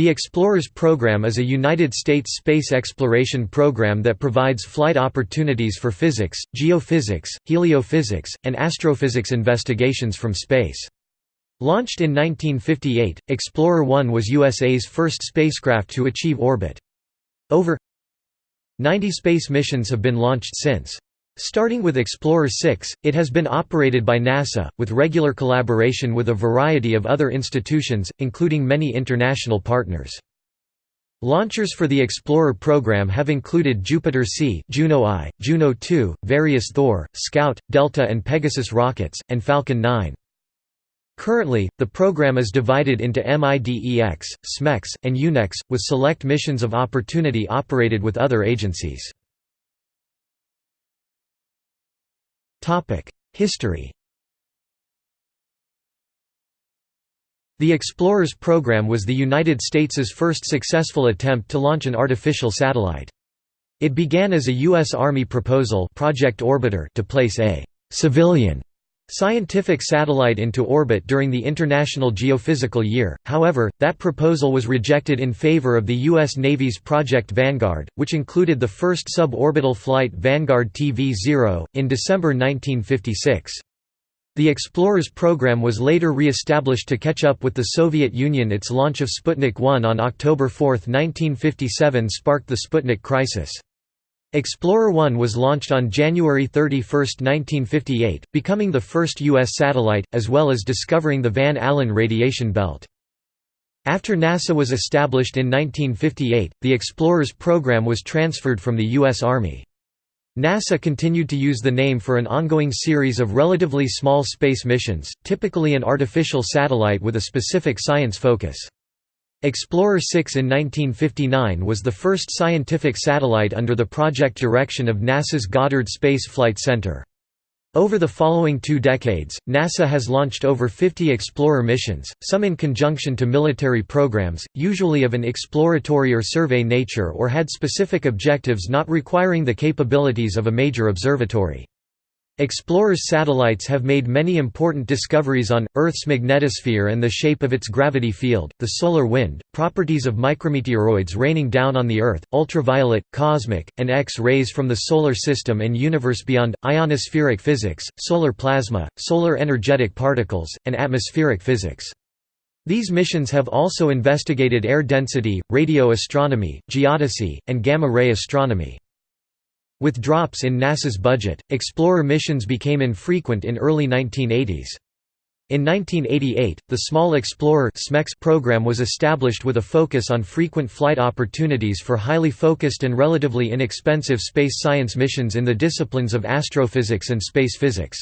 The Explorers program is a United States space exploration program that provides flight opportunities for physics, geophysics, heliophysics, and astrophysics investigations from space. Launched in 1958, Explorer 1 was USA's first spacecraft to achieve orbit. Over 90 space missions have been launched since. Starting with Explorer 6, it has been operated by NASA, with regular collaboration with a variety of other institutions, including many international partners. Launchers for the Explorer program have included Jupiter C, Juno I, Juno II, various Thor, Scout, Delta and Pegasus rockets, and Falcon 9. Currently, the program is divided into MIDEX, SMEX, and UNEX, with select missions of opportunity operated with other agencies. History The Explorers program was the United States' first successful attempt to launch an artificial satellite. It began as a U.S. Army proposal Project Orbiter to place a «civilian» scientific satellite into orbit during the International Geophysical Year, however, that proposal was rejected in favor of the U.S. Navy's Project Vanguard, which included the first suborbital flight Vanguard TV-0, in December 1956. The Explorers program was later re-established to catch up with the Soviet Union its launch of Sputnik 1 on October 4, 1957 sparked the Sputnik crisis. Explorer 1 was launched on January 31, 1958, becoming the first U.S. satellite, as well as discovering the Van Allen radiation belt. After NASA was established in 1958, the Explorers program was transferred from the U.S. Army. NASA continued to use the name for an ongoing series of relatively small space missions, typically an artificial satellite with a specific science focus. Explorer 6 in 1959 was the first scientific satellite under the project direction of NASA's Goddard Space Flight Center. Over the following two decades, NASA has launched over 50 Explorer missions, some in conjunction to military programs, usually of an exploratory or survey nature or had specific objectives not requiring the capabilities of a major observatory. Explorers satellites have made many important discoveries on, Earth's magnetosphere and the shape of its gravity field, the solar wind, properties of micrometeoroids raining down on the Earth, ultraviolet, cosmic, and X-rays from the Solar System and universe beyond, ionospheric physics, solar plasma, solar energetic particles, and atmospheric physics. These missions have also investigated air density, radio astronomy, geodesy, and gamma-ray astronomy. With drops in NASA's budget, Explorer missions became infrequent in early 1980s. In 1988, the Small Explorer program was established with a focus on frequent flight opportunities for highly focused and relatively inexpensive space science missions in the disciplines of astrophysics and space physics.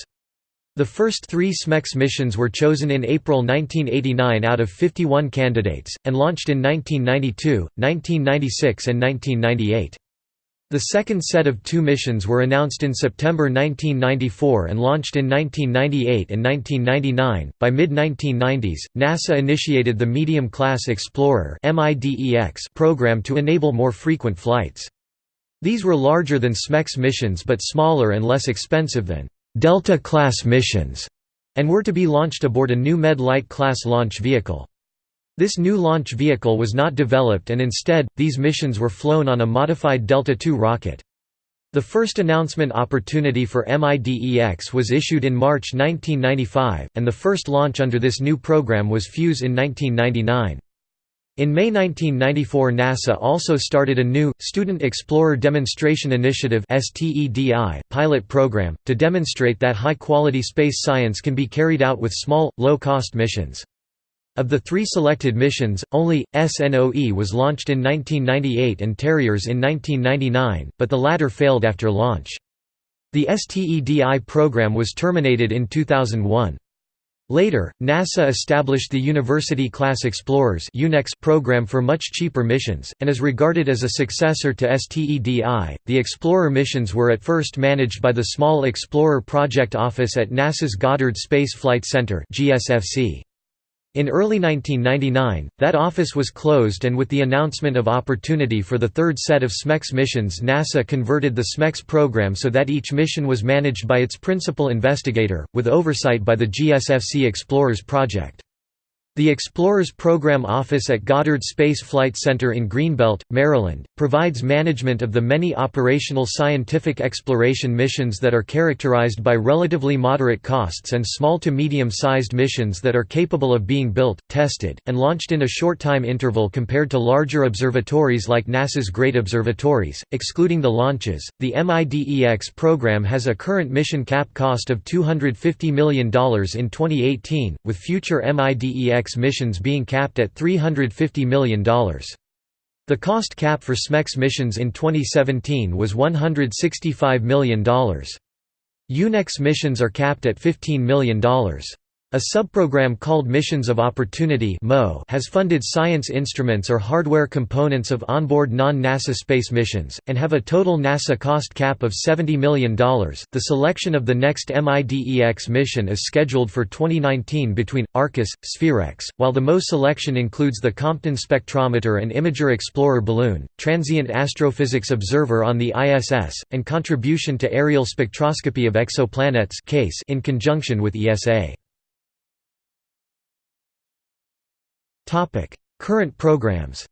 The first three SMEX missions were chosen in April 1989 out of 51 candidates, and launched in 1992, 1996 and 1998. The second set of two missions were announced in September 1994 and launched in 1998 and 1999. By mid 1990s, NASA initiated the Medium Class Explorer program to enable more frequent flights. These were larger than SMEX missions but smaller and less expensive than Delta class missions, and were to be launched aboard a new Med-Lite class launch vehicle. This new launch vehicle was not developed and instead, these missions were flown on a modified Delta II rocket. The first announcement opportunity for MIDEX was issued in March 1995, and the first launch under this new program was FUSE in 1999. In May 1994 NASA also started a new, Student Explorer Demonstration Initiative pilot program, to demonstrate that high-quality space science can be carried out with small, low-cost missions. Of the three selected missions, only, SNOE was launched in 1998 and Terriers in 1999, but the latter failed after launch. The STEDI program was terminated in 2001. Later, NASA established the University Class Explorers program for much cheaper missions, and is regarded as a successor to STEDI. The Explorer missions were at first managed by the Small Explorer Project Office at NASA's Goddard Space Flight Center. GSFC. In early 1999, that office was closed and with the announcement of opportunity for the third set of SMEX missions NASA converted the SMEX program so that each mission was managed by its principal investigator, with oversight by the GSFC Explorers project. The Explorers Program Office at Goddard Space Flight Center in Greenbelt, Maryland, provides management of the many operational scientific exploration missions that are characterized by relatively moderate costs and small to medium-sized missions that are capable of being built, tested, and launched in a short time interval compared to larger observatories like NASA's Great Observatories. Excluding the launches, the MIDEX program has a current mission cap cost of $250 million in 2018, with future MIDEX missions being capped at $350 million. The cost cap for SMEX missions in 2017 was $165 million. UNEX missions are capped at $15 million. A subprogram called Missions of Opportunity has funded science instruments or hardware components of onboard non-NASA space missions, and have a total NASA cost cap of $70 million. The selection of the next MIDEX mission is scheduled for 2019 between Arcus, SPHEREx, while the MO selection includes the Compton Spectrometer and Imager Explorer balloon, Transient Astrophysics Observer on the ISS, and Contribution to ARIEL Spectroscopy of Exoplanets in conjunction with ESA. Topic: Current programs.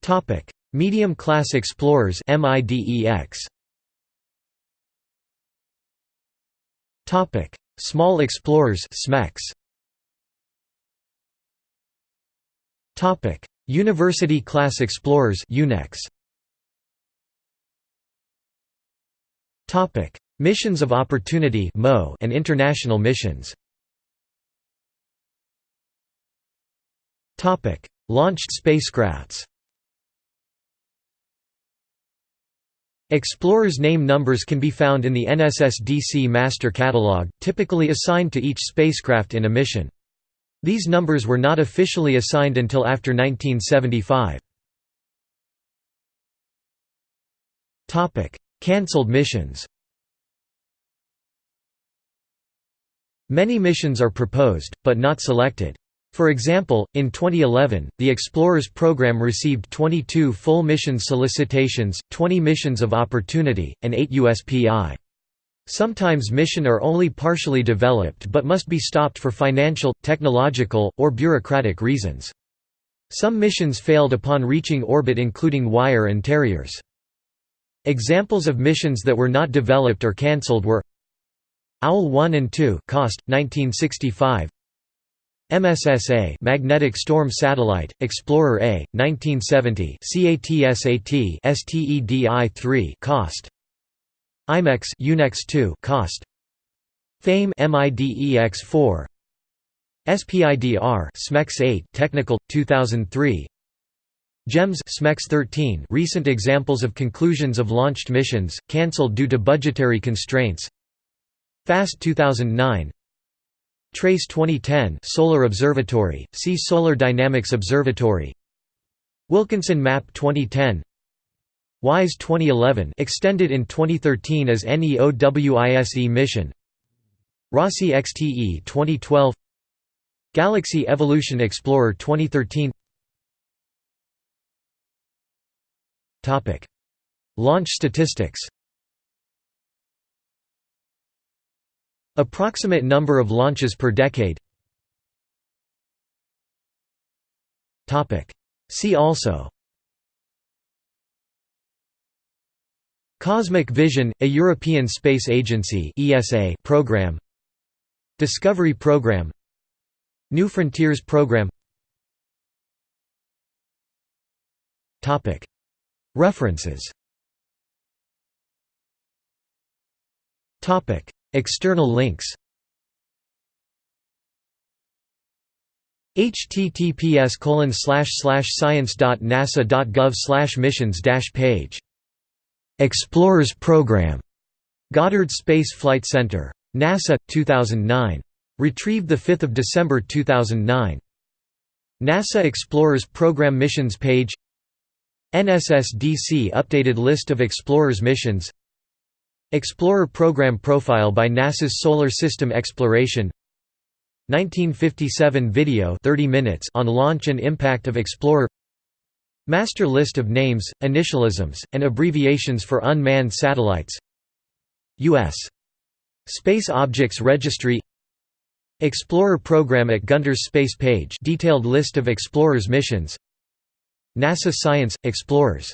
Topic: Medium Class Explorers (MIDEX). Topic: Small Explorers (SMEX). Topic: University Class Explorers (UNEX). Topic: Missions of Opportunity (MO) and International Missions. Launched spacecrafts. Explorers' name numbers can be found in the NSSDC Master Catalog, typically assigned to each spacecraft in a mission. These numbers were not officially assigned until after 1975. Cancelled missions Many missions are proposed, but not selected. For example, in 2011, the Explorers program received 22 full mission solicitations, 20 missions of opportunity, and 8 USPI. Sometimes mission are only partially developed but must be stopped for financial, technological, or bureaucratic reasons. Some missions failed upon reaching orbit including Wire and Terriers. Examples of missions that were not developed or cancelled were OWL 1 and 2 cost, 1965 MSSA Magnetic Storm Satellite, Explorer A, 1970 CATSAT STEDI-3 cost. IMEX UNEX 2 cost. FAME MIDEX4 SPIDR SMEX 8 Technical 2003 GEMS SMEX 13 Recent examples of conclusions of launched missions cancelled due to budgetary constraints. FAST 2009 TRACE 2010 Solar Observatory, see Solar Dynamics Observatory. Wilkinson Map 2010 WISE 2011 extended in 2013 as NEOWISE mission. Rossi XTE 2012 Galaxy Evolution Explorer 2013 Topic. Launch statistics Approximate number of launches per decade. See also. Cosmic Vision, a European Space Agency program. Discovery Program. New Frontiers Program. References External links https science.nasa.gov slash missions page Explorers Program Goddard Space Flight Center. NASA, 2009. Retrieved 5 December 2009. NASA Explorers Program Missions page NSSDC updated list of Explorers missions Explorer Program Profile by NASA's Solar System Exploration. 1957 video 30 minutes on launch and impact of Explorer. Master list of names, initialisms, and abbreviations for unmanned satellites. U.S. Space Objects Registry. Explorer program at Gunter's Space page detailed list of Explorer's missions. NASA Science – Explorers